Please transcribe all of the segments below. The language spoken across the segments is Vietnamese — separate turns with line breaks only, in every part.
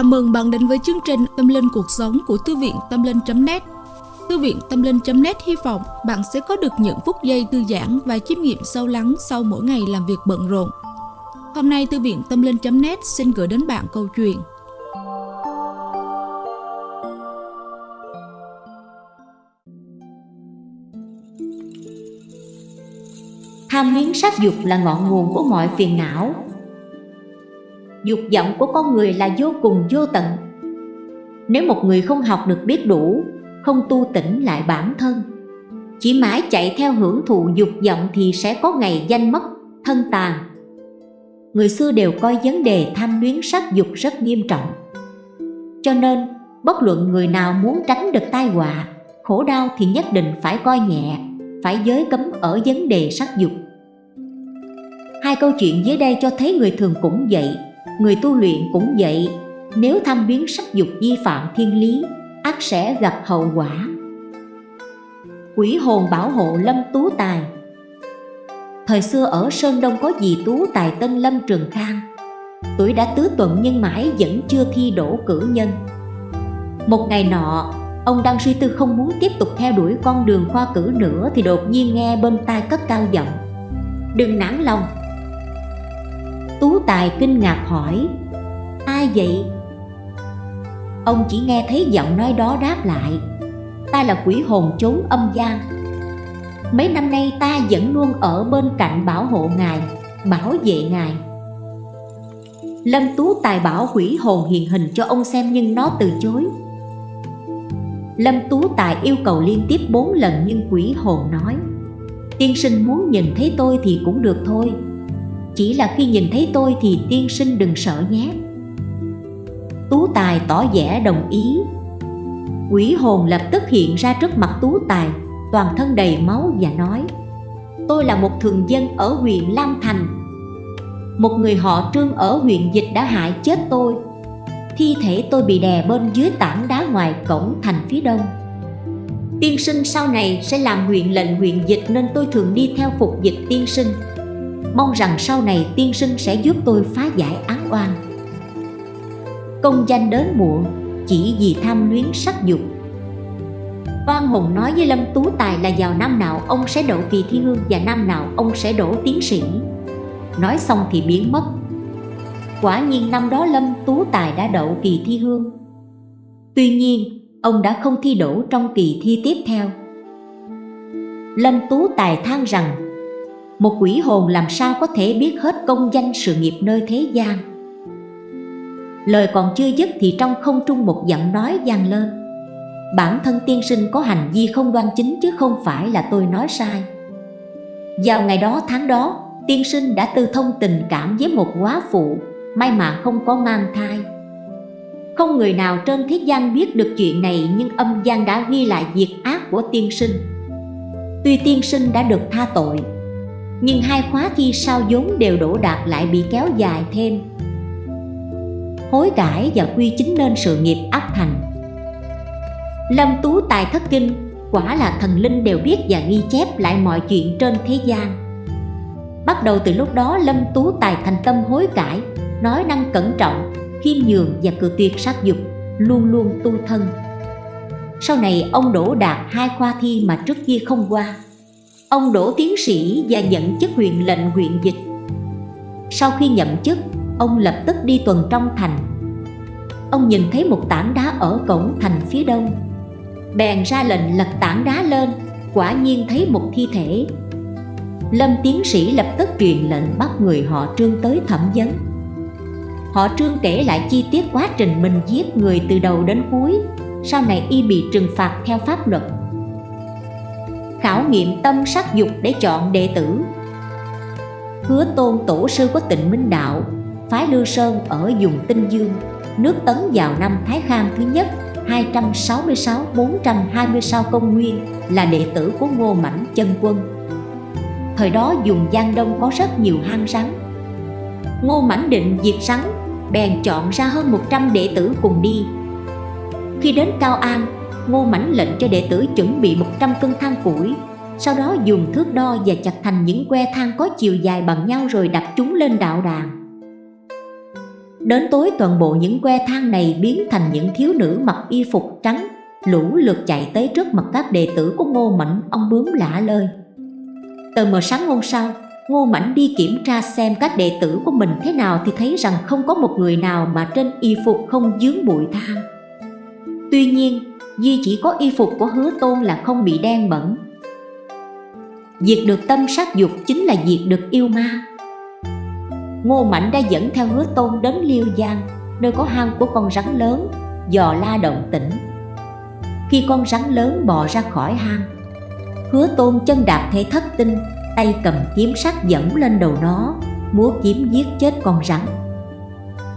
Chào mừng bạn đến với chương trình Tâm Linh Cuộc Sống của Thư viện Tâm Linh.net Thư viện Tâm Linh.net hy vọng bạn sẽ có được những phút giây thư giãn và chiêm nghiệm sâu lắng sau mỗi ngày làm việc bận rộn. Hôm nay, Thư viện Tâm Linh.net xin gửi đến bạn câu chuyện.
Tham luyến sắc dục là ngọn nguồn của mọi phiền não dục vọng của con người là vô cùng vô tận. Nếu một người không học được biết đủ, không tu tỉnh lại bản thân, chỉ mãi chạy theo hưởng thụ dục vọng thì sẽ có ngày danh mất thân tàn. Người xưa đều coi vấn đề tham luyến sắc dục rất nghiêm trọng. Cho nên, bất luận người nào muốn tránh được tai họa, khổ đau thì nhất định phải coi nhẹ, phải giới cấm ở vấn đề sắc dục. Hai câu chuyện dưới đây cho thấy người thường cũng vậy người tu luyện cũng vậy. Nếu tham biến sắc dục vi phạm thiên lý ắt sẽ gặp hậu quả. Quỷ hồn bảo hộ lâm tú tài. Thời xưa ở sơn đông có dì tú tài tên lâm trường khang. Tuổi đã tứ tuần nhưng mãi vẫn chưa thi đỗ cử nhân. Một ngày nọ, ông đang suy tư không muốn tiếp tục theo đuổi con đường khoa cử nữa thì đột nhiên nghe bên tai cất cao giọng. Đừng nản lòng Tú Tài kinh ngạc hỏi, Ai vậy? Ông chỉ nghe thấy giọng nói đó đáp lại, Ta là quỷ hồn trốn âm gian. Mấy năm nay ta vẫn luôn ở bên cạnh bảo hộ ngài, Bảo vệ ngài. Lâm Tú Tài bảo quỷ hồn hiện hình cho ông xem nhưng nó từ chối. Lâm Tú Tài yêu cầu liên tiếp bốn lần nhưng quỷ hồn nói, Tiên sinh muốn nhìn thấy tôi thì cũng được thôi chỉ là khi nhìn thấy tôi thì tiên sinh đừng sợ nhé. Tú Tài tỏ vẻ đồng ý. Quỷ hồn lập tức hiện ra trước mặt Tú Tài, Toàn thân đầy máu và nói, Tôi là một thường dân ở huyện Lam Thành. Một người họ trương ở huyện Dịch đã hại chết tôi. Thi thể tôi bị đè bên dưới tảng đá ngoài cổng thành phía đông. Tiên sinh sau này sẽ làm huyện lệnh huyện Dịch Nên tôi thường đi theo phục dịch tiên sinh. Mong rằng sau này tiên sinh sẽ giúp tôi phá giải án oan. Công danh đến muộn chỉ vì tham luyến sắc dục. Văn Hùng nói với Lâm Tú Tài là vào năm nào ông sẽ đậu kỳ thi hương và năm nào ông sẽ đổ tiến sĩ. Nói xong thì biến mất. Quả nhiên năm đó Lâm Tú Tài đã đậu kỳ thi hương. Tuy nhiên, ông đã không thi đổ trong kỳ thi tiếp theo. Lâm Tú Tài than rằng một quỷ hồn làm sao có thể biết hết công danh sự nghiệp nơi thế gian? Lời còn chưa dứt thì trong không trung một giọng nói vang lên. Bản thân tiên sinh có hành vi không đoan chính chứ không phải là tôi nói sai. Vào ngày đó tháng đó, Tiên sinh đã tư thông tình cảm với một quá phụ, May mà không có mang thai. Không người nào trên thế gian biết được chuyện này Nhưng âm gian đã ghi lại việc ác của tiên sinh. Tuy tiên sinh đã được tha tội nhưng hai khóa thi sau vốn đều đổ đạt lại bị kéo dài thêm. Hối cải và quy chính nên sự nghiệp ắt thành. Lâm tú tài thất kinh, quả là thần linh đều biết và ghi chép lại mọi chuyện trên thế gian. Bắt đầu từ lúc đó, lâm tú tài thành tâm hối cải, nói năng cẩn trọng, khiêm nhường và cự tuyệt sát dục, luôn luôn tu thân. Sau này, ông đổ đạt hai khoa thi mà trước kia không qua. Ông đỗ tiến sĩ và nhận chức huyện lệnh huyện dịch. Sau khi nhậm chức, ông lập tức đi tuần trong thành. Ông nhìn thấy một tảng đá ở cổng thành phía đông. Bèn ra lệnh lật tảng đá lên Quả nhiên thấy một thi thể. Lâm tiến sĩ lập tức truyền lệnh bắt người họ trương tới thẩm vấn. Họ trương kể lại chi tiết quá trình mình giết người từ đầu đến cuối Sau này y bị trừng phạt theo pháp luật khảo nghiệm tâm sắc dục để chọn đệ tử. Hứa tôn tổ sư có tịnh minh đạo, Phái Lưu Sơn ở vùng Tinh Dương, Nước Tấn vào năm Thái Khang thứ nhất 266-420 công nguyên, là đệ tử của Ngô Mãnh chân quân. Thời đó dùng Giang Đông có rất nhiều hang rắn. Ngô Mãnh định diệt rắn, Bèn chọn ra hơn 100 đệ tử cùng đi. Khi đến Cao An Ngô Mãnh lệnh cho đệ tử chuẩn bị 100 cân than củi. Sau đó dùng thước đo và chặt thành những que than có chiều dài bằng nhau rồi đặt chúng lên đạo đàn. Đến tối, toàn bộ những que than này biến thành những thiếu nữ mặc y phục trắng, Lũ lượt chạy tới trước mặt các đệ tử của Ngô Mãnh Ông bướm lạ lơi. Tờ mờ sáng hôm sau, Ngô Mảnh đi kiểm tra xem các đệ tử của mình thế nào Thì thấy rằng không có một người nào mà trên y phục không dướng bụi than. Tuy nhiên Duy chỉ có y phục của hứa tôn là không bị đen bẩn. Diệt được tâm sát dục chính là diệt được yêu ma. Ngô Mạnh đã dẫn theo hứa tôn đến Liêu Giang, Nơi có hang của con rắn lớn, Dò la động tĩnh. Khi con rắn lớn bò ra khỏi hang, Hứa tôn chân đạp thể thất tinh, Tay cầm kiếm sắt dẫn lên đầu nó, Múa kiếm giết chết con rắn.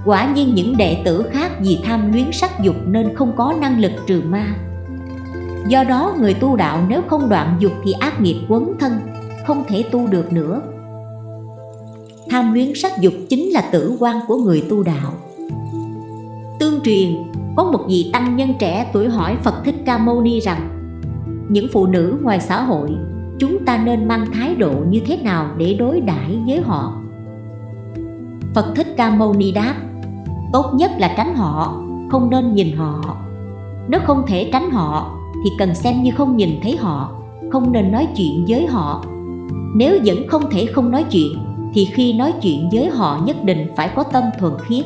Quả nhiên những đệ tử khác vì tham luyến sắc dục nên không có năng lực trừ ma. Do đó người tu đạo nếu không đoạn dục thì ác nghiệp quấn thân, Không thể tu được nữa. Tham luyến sắc dục chính là tử quan của người tu đạo. Tương truyền, có một vị tăng nhân trẻ tuổi hỏi Phật Thích Ca Mâu Ni rằng, Những phụ nữ ngoài xã hội, chúng ta nên mang thái độ như thế nào để đối đãi với họ? Phật Thích Ca Mâu Ni đáp Tốt nhất là tránh họ, không nên nhìn họ. Nếu không thể tránh họ thì cần xem như không nhìn thấy họ Không nên nói chuyện với họ. Nếu vẫn không thể không nói chuyện Thì khi nói chuyện với họ nhất định phải có tâm thuần khiết.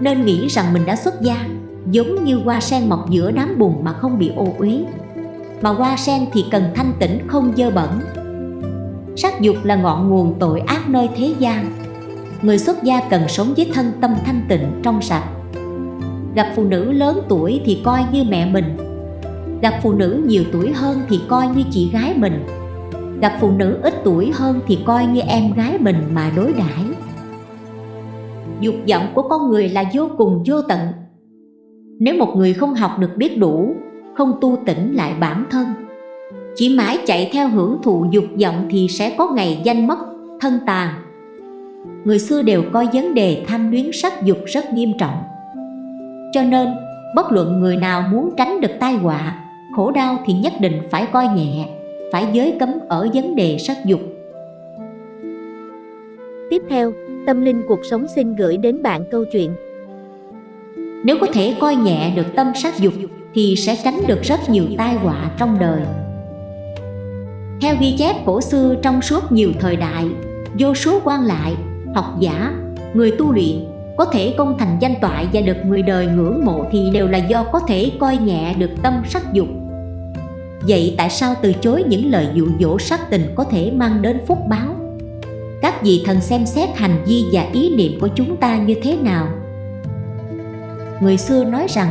Nên nghĩ rằng mình đã xuất gia Giống như hoa sen mọc giữa đám bùn mà không bị ô uế. Mà hoa sen thì cần thanh tĩnh không dơ bẩn. Sắc dục là ngọn nguồn tội ác nơi thế gian. Người xuất gia cần sống với thân tâm thanh tịnh trong sạch. Gặp phụ nữ lớn tuổi thì coi như mẹ mình. Gặp phụ nữ nhiều tuổi hơn thì coi như chị gái mình. Gặp phụ nữ ít tuổi hơn thì coi như em gái mình mà đối đãi. Dục vọng của con người là vô cùng vô tận. Nếu một người không học được biết đủ Không tu tỉnh lại bản thân Chỉ mãi chạy theo hưởng thụ dục vọng thì sẽ có ngày danh mất, thân tàn. Người xưa đều coi vấn đề tham luyến sắc dục rất nghiêm trọng. Cho nên, bất luận người nào muốn tránh được tai họa khổ đau thì nhất định phải coi nhẹ phải giới cấm ở vấn đề sắc dục.
Tiếp theo, Tâm Linh Cuộc Sống xin gửi đến bạn câu chuyện.
Nếu có thể coi nhẹ được tâm sắc dục thì sẽ tránh được rất nhiều tai họa trong đời. Theo ghi chép cổ xưa trong suốt nhiều thời đại Vô số quan lại, học giả, người tu luyện có thể công thành danh toại và được người đời ngưỡng mộ thì đều là do có thể coi nhẹ được tâm sắc dục Vậy tại sao từ chối những lời dụ dỗ sắc tình có thể mang đến phúc báo? Các vị thần xem xét hành vi và ý niệm của chúng ta như thế nào? Người xưa nói rằng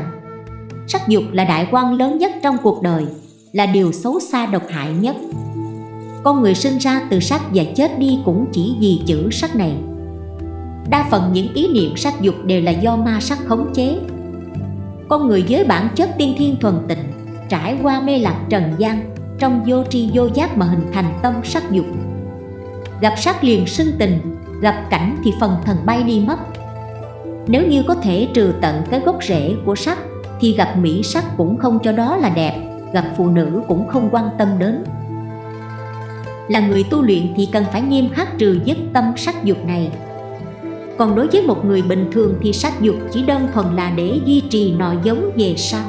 Sắc dục là đại quan lớn nhất trong cuộc đời Là điều xấu xa độc hại nhất con người sinh ra từ sắc và chết đi cũng chỉ vì chữ sắc này. Đa phần những ý niệm sắc dục đều là do ma sắc khống chế. Con người với bản chất tiên thiên thuần tịnh, trải qua mê lạc trần gian, trong vô tri vô giác mà hình thành tâm sắc dục. Gặp sắc liền sinh tình, gặp cảnh thì phần thần bay đi mất. Nếu như có thể trừ tận cái gốc rễ của sắc, thì gặp mỹ sắc cũng không cho đó là đẹp, gặp phụ nữ cũng không quan tâm đến là người tu luyện thì cần phải nghiêm khắc trừ dứt tâm sắc dục này còn đối với một người bình thường thì sắc dục chỉ đơn thuần là để duy trì nòi giống về sau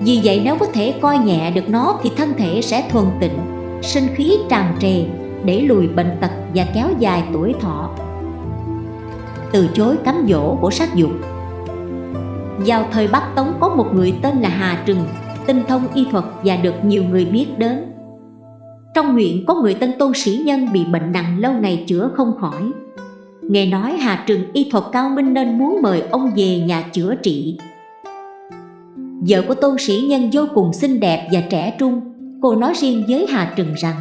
vì vậy nếu có thể coi nhẹ được nó thì thân thể sẽ thuần tịnh, sinh khí tràn trề để lùi bệnh tật và kéo dài tuổi thọ. Từ chối cám dỗ của sát dục Vào thời Bắc Tống có một người tên là Hà Trừng, tinh thông y thuật và được nhiều người biết đến. Trong huyện có người tên tôn sĩ nhân bị bệnh nặng lâu ngày chữa không khỏi. Nghe nói Hà Trừng y thuật cao minh nên muốn mời ông về nhà chữa trị. Vợ của tôn sĩ nhân vô cùng xinh đẹp và trẻ trung. Cô nói riêng với Hà Trừng rằng,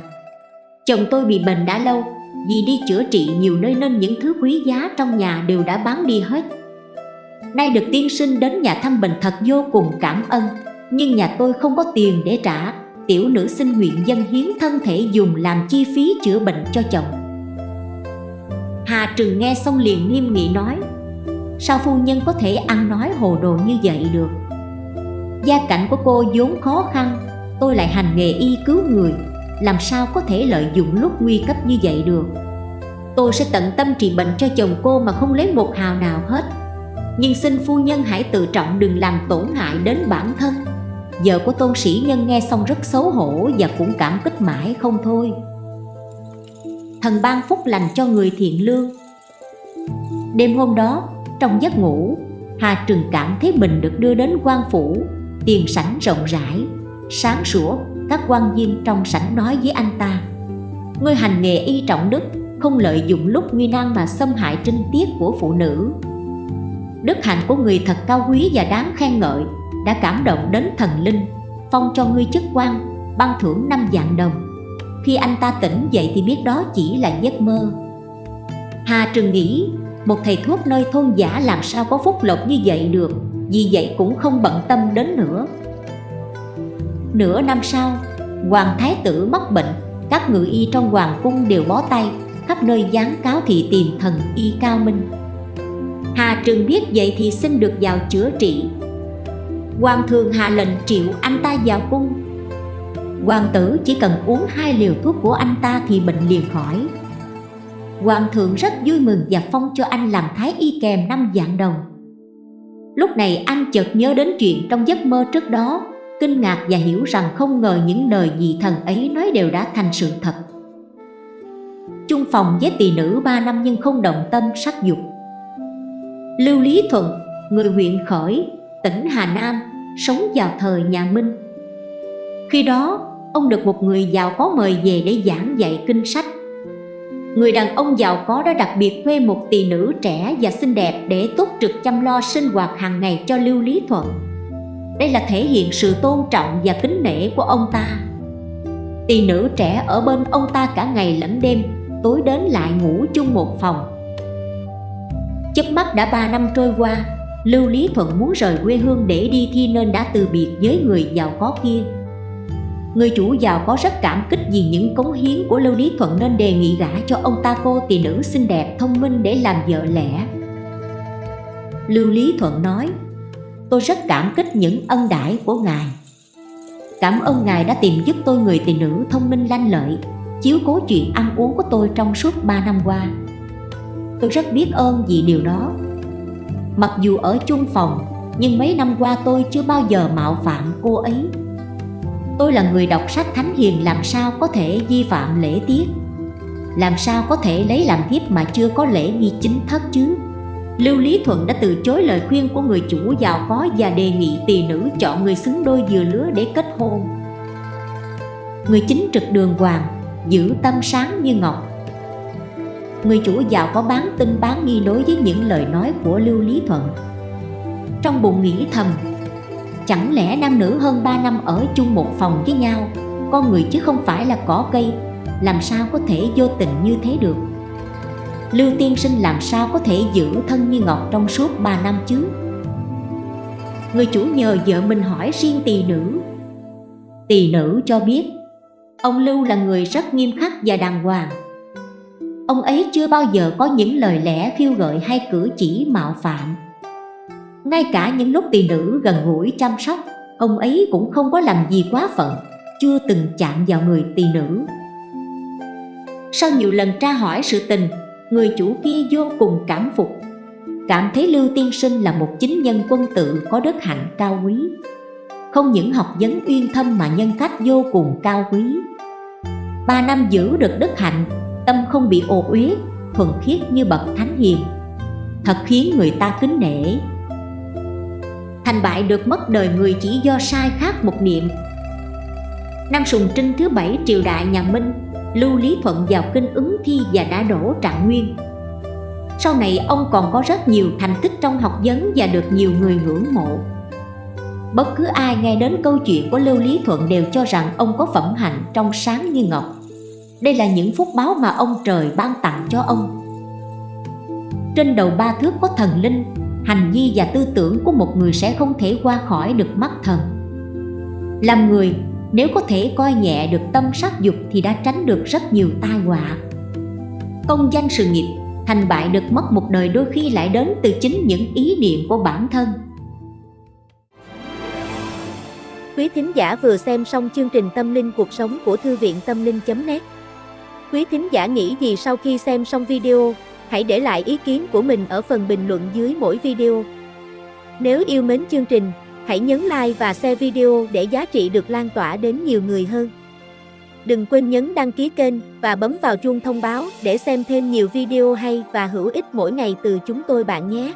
Chồng tôi bị bệnh đã lâu, Vì đi chữa trị nhiều nơi nên những thứ quý giá trong nhà đều đã bán đi hết. Nay được tiên sinh đến nhà thăm bệnh thật vô cùng cảm ơn, Nhưng nhà tôi không có tiền để trả. Tiểu nữ xin nguyện dân hiến thân thể dùng làm chi phí chữa bệnh cho chồng. Hà Trừng nghe xong liền nghiêm nghị nói, Sao phu nhân có thể ăn nói hồ đồ như vậy được? Gia cảnh của cô vốn khó khăn, Tôi lại hành nghề y cứu người, Làm sao có thể lợi dụng lúc nguy cấp như vậy được? Tôi sẽ tận tâm trị bệnh cho chồng cô mà không lấy một hào nào hết. Nhưng xin phu nhân hãy tự trọng đừng làm tổn hại đến bản thân. Vợ của tôn sĩ nhân nghe xong rất xấu hổ và cũng cảm kích mãi không thôi. Thần ban phúc lành cho người thiện lương. Đêm hôm đó, trong giấc ngủ Hà Trừng cảm thấy mình được đưa đến quan phủ Tiền sảnh rộng rãi Sáng sủa, các quan viên trong sảnh nói với anh ta. Ngươi hành nghề y trọng đức Không lợi dụng lúc nguy nan mà xâm hại trinh tiết của phụ nữ. Đức hạnh của người thật cao quý và đáng khen ngợi. Đã cảm động đến thần linh, Phong cho ngươi chức quan, Ban thưởng năm vạn đồng. Khi anh ta tỉnh dậy thì biết đó chỉ là giấc mơ. Hà Trừng nghĩ, Một thầy thuốc nơi thôn giả làm sao có phúc lộc như vậy được, Vì vậy cũng không bận tâm đến nữa. Nửa năm sau, Hoàng Thái tử mắc bệnh, Các ngự y trong hoàng cung đều bó tay, Khắp nơi gián cáo thị tìm thần y cao minh. Hà Trừng biết vậy thì xin được vào chữa trị. Hoàng thường hạ lệnh triệu anh ta vào cung. Hoàng tử chỉ cần uống hai liều thuốc của anh ta thì bệnh liền khỏi. Hoàng thượng rất vui mừng và phong cho anh làm thái y kèm năm dạng đồng. Lúc này anh chợt nhớ đến chuyện trong giấc mơ trước đó Kinh ngạc và hiểu rằng không ngờ những lời dị thần ấy nói đều đã thành sự thật. Chung phòng với tỳ nữ ba năm nhưng không động tâm sắc dục. Lưu Lý Thuận, người huyện Khởi, tỉnh Hà Nam, sống vào thời nhà Minh. Khi đó, ông được một người giàu có mời về để giảng dạy kinh sách. Người đàn ông giàu có đã đặc biệt thuê một tỳ nữ trẻ và xinh đẹp để túc trực chăm lo sinh hoạt hàng ngày cho Lưu Lý Thuận. Đây là thể hiện sự tôn trọng và kính nể của ông ta. Tỳ nữ trẻ ở bên ông ta cả ngày lẫn đêm, tối đến lại ngủ chung một phòng Chớp mắt đã 3 năm trôi qua Lưu Lý Thuận muốn rời quê hương để đi thi nên đã từ biệt với người giàu có kia. Người chủ giàu có rất cảm kích vì những cống hiến của Lưu Lý Thuận nên đề nghị gả cho ông ta cô tỷ nữ xinh đẹp, thông minh để làm vợ lẽ. Lưu Lý Thuận nói, Tôi rất cảm kích những ân đãi của ngài. Cảm ơn ngài đã tìm giúp tôi người tỷ nữ thông minh lanh lợi, Chiếu cố chuyện ăn uống của tôi trong suốt 3 năm qua. Tôi rất biết ơn vì điều đó. Mặc dù ở chung phòng Nhưng mấy năm qua tôi chưa bao giờ mạo phạm cô ấy. Tôi là người đọc sách thánh hiền làm sao có thể vi phạm lễ tiết? Làm sao có thể lấy làm thiếp mà chưa có lễ nghi chính thất chứ? Lưu Lý Thuận đã từ chối lời khuyên của người chủ giàu có và đề nghị tỳ nữ chọn người xứng đôi vừa lứa để kết hôn. Người chính trực đường hoàng, giữ tâm sáng như ngọc người chủ giàu có bán tin bán nghi đối với những lời nói của Lưu Lý Thuận. Trong bụng nghĩ thầm, chẳng lẽ nam nữ hơn 3 năm ở chung một phòng với nhau, con người chứ không phải là cỏ cây, làm sao có thể vô tình như thế được? Lưu Tiên Sinh làm sao có thể giữ thân như ngọc trong suốt 3 năm chứ? Người chủ nhờ vợ mình hỏi riêng tỳ nữ. Tỳ nữ cho biết, ông Lưu là người rất nghiêm khắc và đàng hoàng Ông ấy chưa bao giờ có những lời lẽ khiêu gợi hay cử chỉ mạo phạm. Ngay cả những lúc tỳ nữ gần gũi chăm sóc, Ông ấy cũng không có làm gì quá phận, Chưa từng chạm vào người tỳ nữ. Sau nhiều lần tra hỏi sự tình, Người chủ kia vô cùng cảm phục, Cảm thấy Lưu Tiên Sinh là một chính nhân quân tự có đức hạnh cao quý. Không những học vấn uyên thâm mà nhân cách vô cùng cao quý. Ba năm giữ được đức hạnh tâm không bị ô uế, thuần khiết như bậc thánh hiền. Thật khiến người ta kính nể. Thành bại được mất đời người chỉ do sai khác một niệm. Năm sùng trinh thứ bảy, triều đại nhà minh lưu lý thuận vào kinh ứng thi và đã đổ trạng nguyên. Sau này, ông còn có rất nhiều thành tích trong học vấn và được nhiều người ngưỡng mộ. Bất cứ ai nghe đến câu chuyện của lưu lý thuận đều cho rằng ông có phẩm hạnh trong sáng như ngọc đây là những phúc báo mà ông trời ban tặng cho ông. Trên đầu ba thước có thần linh Hành vi và tư tưởng của một người sẽ không thể qua khỏi được mắt thần. Làm người, nếu có thể coi nhẹ được tâm sắc dục thì đã tránh được rất nhiều tai họa. Công danh sự nghiệp, thành bại được mất một đời đôi khi lại đến từ chính những ý niệm của bản thân.
Quý thính giả vừa xem xong chương trình Tâm linh cuộc sống của Thư viện Tâm linh.net Quý thính giả nghĩ gì sau khi xem xong video, hãy để lại ý kiến của mình ở phần bình luận dưới mỗi video.
Nếu yêu mến chương trình, hãy nhấn like và share video để giá trị được lan tỏa đến nhiều người hơn. Đừng quên nhấn đăng ký kênh và bấm vào chuông thông báo để xem thêm nhiều video hay và hữu ích mỗi ngày từ chúng tôi bạn nhé.